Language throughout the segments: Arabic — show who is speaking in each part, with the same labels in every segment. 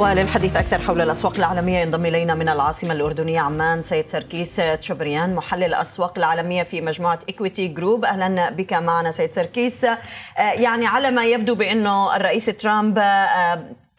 Speaker 1: وللحديث أكثر حول الأسواق العالمية ينضم إلينا من العاصمة الأردنية عمان سيد سركيس تشبريان محلل الأسواق العالمية في مجموعة إكويتي جروب أهلا بك معنا سيد سركيس. يعني على ما يبدو بأنه الرئيس ترامب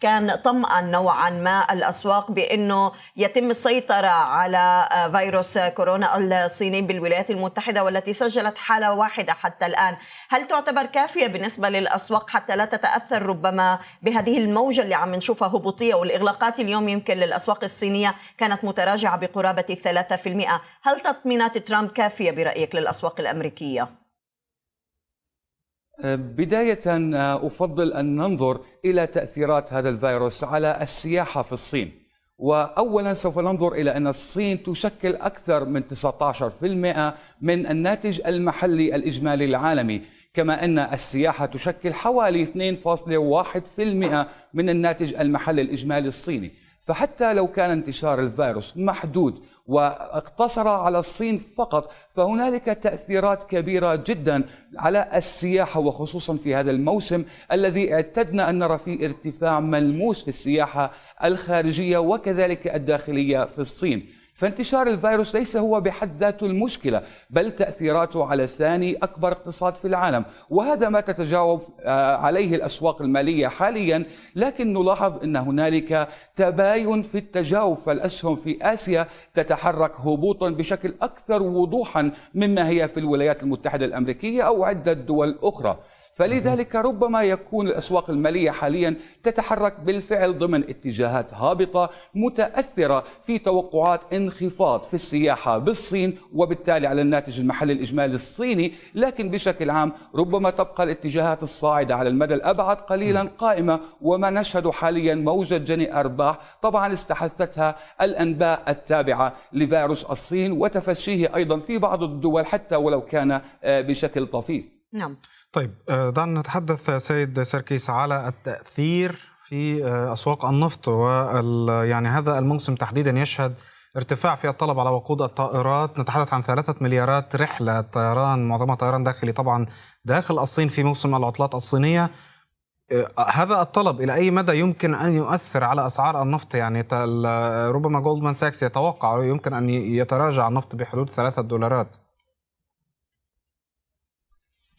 Speaker 1: كان طمأن نوعا ما الأسواق بأنه يتم السيطرة على فيروس كورونا الصيني بالولايات المتحدة والتي سجلت حالة واحدة حتى الآن هل تعتبر كافية بالنسبة للأسواق حتى لا تتأثر ربما بهذه الموجة اللي عم نشوفها هبوطية والإغلاقات اليوم يمكن للأسواق الصينية كانت متراجعة بقرابة 3% هل تطمينات ترامب كافية برأيك للأسواق الأمريكية؟
Speaker 2: بداية أفضل أن ننظر إلى تأثيرات هذا الفيروس على السياحة في الصين. وأولا سوف ننظر إلى أن الصين تشكل أكثر من 19% من الناتج المحلي الإجمالي العالمي كما أن السياحة تشكل حوالي 2.1% من الناتج المحلي الإجمالي الصيني. فحتى لو كان انتشار الفيروس محدود واقتصر على الصين فقط فهنالك تأثيرات كبيرة جدا على السياحة وخصوصا في هذا الموسم الذي اعتدنا أن نرى فيه ارتفاع ملموس في السياحة الخارجية وكذلك الداخلية في الصين. فانتشار الفيروس ليس هو بحد ذاته المشكلة بل تأثيراته على ثاني أكبر اقتصاد في العالم. وهذا ما تتجاوب عليه الأسواق المالية حاليا لكن نلاحظ أن هنالك تباين في التجاوب فالأسهم في آسيا تتحرك هبوطا بشكل أكثر وضوحا مما هي في الولايات المتحدة الأمريكية أو عدة دول أخرى. فلذلك ربما يكون الأسواق المالية حاليا تتحرك بالفعل ضمن اتجاهات هابطة متأثرة في توقعات انخفاض في السياحة بالصين وبالتالي على الناتج المحلي الإجمالي الصيني لكن بشكل عام ربما تبقى الاتجاهات الصاعدة على المدى الأبعد قليلا قائمة وما نشهد حاليا موجة جني أرباح طبعا استحثتها الأنباء التابعة لفيروس الصين وتفشيه أيضا في بعض الدول حتى ولو كان بشكل طفيف.
Speaker 1: نعم.
Speaker 3: طيب دعنا نتحدث سيد سركيس على التأثير في أسواق النفط وال يعني هذا الموسم تحديدا يشهد ارتفاع في الطلب على وقود الطائرات. نتحدث عن ثلاثة مليارات رحلة طيران معظمها طيران داخلي طبعا داخل الصين في موسم العطلات الصينية. هذا الطلب إلى أي مدى يمكن أن يؤثر على أسعار النفط؟ يعني ربما جولدمان ساكس يتوقع يمكن أن يتراجع النفط بحدود ثلاثة دولارات.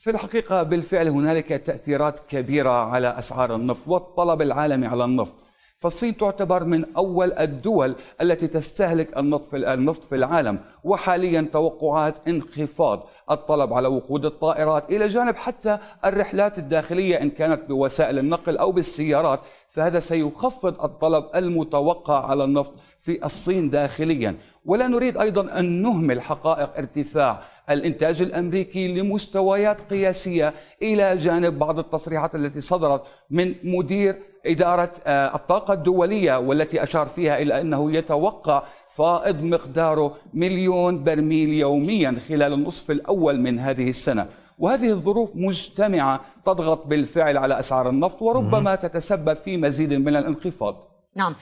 Speaker 2: في الحقيقة بالفعل هنالك تأثيرات كبيرة على أسعار النفط والطلب العالمي على النفط. فالصين تعتبر من أول الدول التي تستهلك النفط في العالم وحاليا توقعات انخفاض الطلب على وقود الطائرات إلى جانب حتى الرحلات الداخلية إن كانت بوسائل النقل أو بالسيارات فهذا سيخفض الطلب المتوقع على النفط في الصين داخليا. ولا نريد أيضا أن نهمل حقائق ارتفاع الإنتاج الأمريكي لمستويات قياسية إلى جانب بعض التصريحات التي صدرت من مدير إدارة الطاقة الدولية والتي أشار فيها إلى أنه يتوقع فائض مقداره مليون برميل يوميا خلال النصف الأول من هذه السنة. وهذه الظروف مجتمعة تضغط بالفعل على أسعار النفط وربما تتسبب في مزيد من الانخفاض.
Speaker 1: نعم.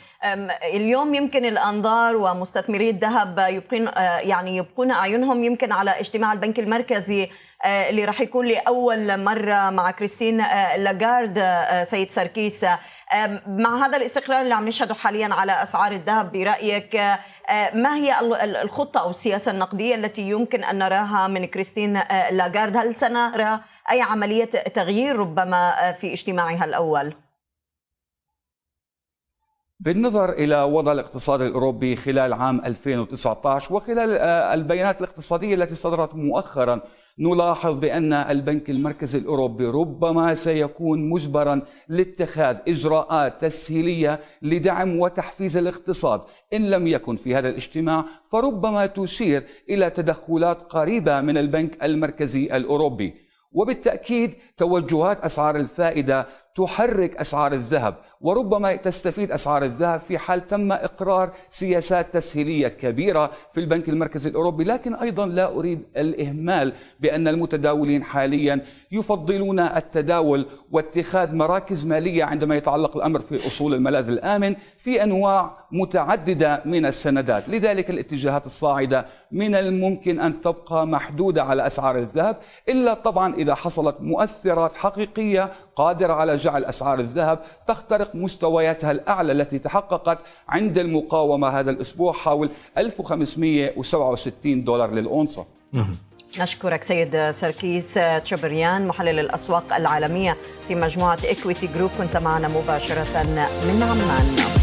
Speaker 1: اليوم يمكن الأنظار ومستثمري الذهب يبقون يعني يبقون أعينهم يمكن على اجتماع البنك المركزي اللي راح يكون لأول مرة مع كريستين لاغارد سيد سركيس. مع هذا الاستقرار اللي عم نشهده حاليا على أسعار الذهب برأيك ما هي الخطة أو السياسة النقدية التي يمكن أن نراها من كريستين لاغارد هل سنرى أي عملية تغيير ربما في اجتماعها الأول؟
Speaker 2: بالنظر إلى وضع الاقتصاد الأوروبي خلال عام 2019 وخلال البيانات الاقتصادية التي صدرت مؤخرا نلاحظ بأن البنك المركزي الأوروبي ربما سيكون مجبرا لاتخاذ إجراءات تسهيلية لدعم وتحفيز الاقتصاد. إن لم يكن في هذا الاجتماع فربما تشير إلى تدخلات قريبة من البنك المركزي الأوروبي. وبالتأكيد توجهات أسعار الفائدة تحرك أسعار الذهب وربما تستفيد أسعار الذهب في حال تم إقرار سياسات تسهيلية كبيرة في البنك المركزي الأوروبي. لكن أيضا لا أريد الإهمال بأن المتداولين حاليا يفضلون التداول واتخاذ مراكز مالية عندما يتعلق الأمر في أصول الملاذ الآمن في أنواع متعددة من السندات. لذلك الاتجاهات الصاعدة من الممكن أن تبقى محدودة على أسعار الذهب إلا طبعا إذا حصلت مؤثرات حقيقية قادرة على جعل أسعار الذهب تخترق مستوياتها الأعلى التي تحققت عند المقاومة هذا الأسبوع حول 1567 دولار للأونصة.
Speaker 1: نشكرك سيد سركيس تشبريان محلل الأسواق العالمية في مجموعة إكويتي جروب كنت معنا مباشرة من عمان.